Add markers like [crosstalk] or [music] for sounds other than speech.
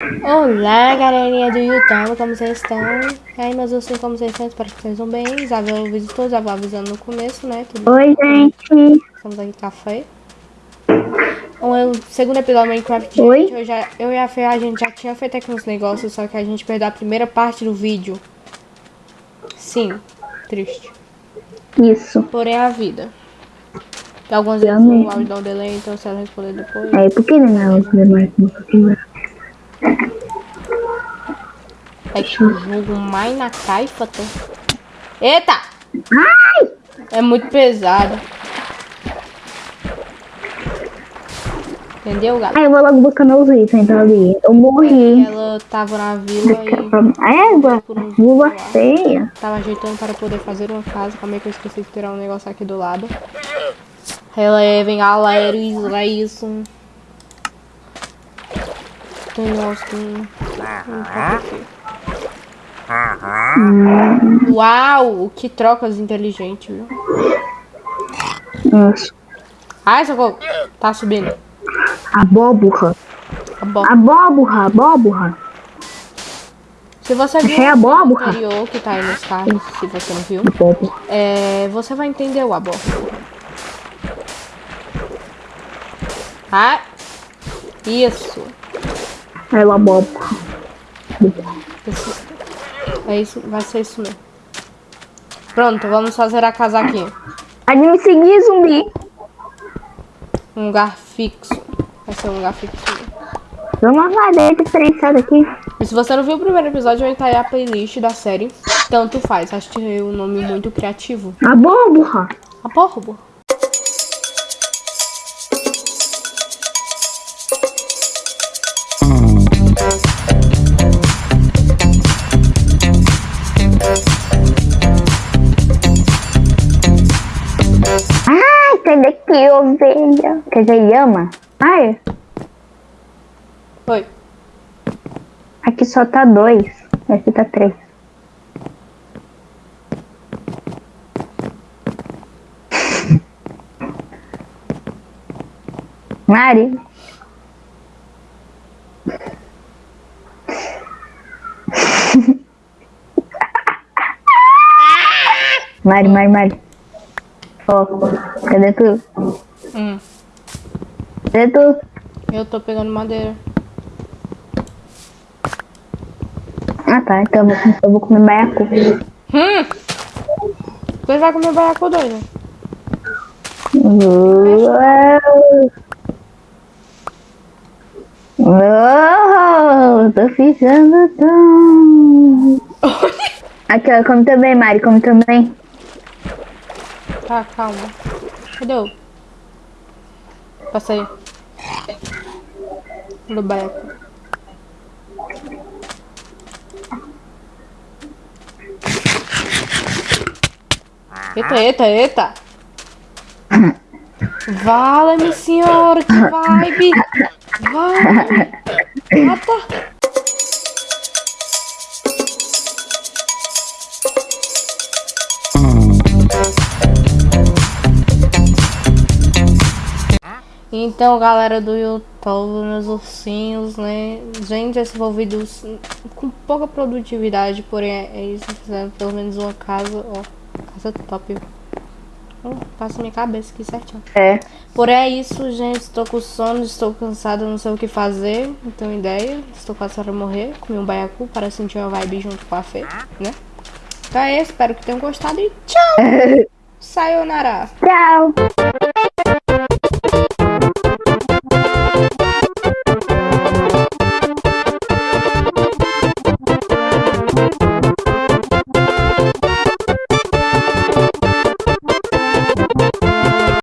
Olá, galerinha do YouTube, como vocês estão? E aí, meus ursinhos, como vocês estão? Espero que estejam bem. Isabel visitou, Isabel avisando no começo, né? Tudo Oi, gente. Estamos aqui café. O segundo episódio do Minecraft, Oi? gente, eu, já, eu e a Fê, a gente já tinha feito aqui uns negócios, só que a gente perdeu a primeira parte do vídeo. Sim, triste. Isso. Porém, é a vida. Tem algumas vezes Realmente. o áudio dá um delay, então se ela responder depois... É, por que não é o mais É que o jogo mais na caixa tem. Eita! Ai! É muito pesado. Entendeu, galera? Ai, eu vou logo buscando os itens então, ali. Eu morri. Ela tava na vila e égua. Lua feia. tava ajeitando para poder fazer uma casa. Calma aí que eu esqueci de tirar um negócio aqui do lado. Relevem, galera, isso é isso. Tem um que não- tá. Uau, que trocas inteligentes, viu? Nossa. Ai, socorro. Tá subindo. Abóbora. Bom. Abóbora, abóbora. Se você viu a o abóbora. anterior que tá aí nos cards, se você não viu, Abóbora. é, você vai entender o abóbora. Ah, isso. É o abóbora. É isso, vai ser isso mesmo. Pronto, vamos fazer a casa aqui. Pode me seguir, zumbi. Um lugar fixo. Vai ser um lugar fixo. Dá uma madeira diferenciada aqui. E se você não viu o primeiro episódio, vai estar aí a playlist da série. Tanto faz, achei o nome muito criativo. A porra, porra. Ovelha. Quer dizer, Yama? Ai, Oi. aqui só tá dois. Aqui tá três. [laughs] [laughs] Mari. Mari, Mari, Mari. Ó, cadê tu? Hum, Cadê tu? eu tô pegando madeira. Ah tá, então eu vou, eu vou comer baiacu. Hum! Você vai comer baiacu doido? Uau! Uau! Tô ficando tão. [laughs] Aqui, ó, come também, Mari, come também. Tá, calma. Cadê o? Passa aí. Do baiacu. Eita, eita, eita! Vala-me, senhor! Que vibe! Vai! Então, galera do YouTube, meus ursinhos, né? Gente, esse foi um vídeo com pouca produtividade, porém é isso. Fizeram pelo menos uma casa, ó. Casa top. Hum, passa minha cabeça aqui certinho. É. Porém é isso, gente. Estou com sono, estou cansada, não sei o que fazer. Não tenho ideia. Estou quase para morrer. Comi um baiacu para sentir uma vibe junto com a Fê, né? Então é isso, espero que tenham gostado e tchau! [laughs] Sayonara! Tchau!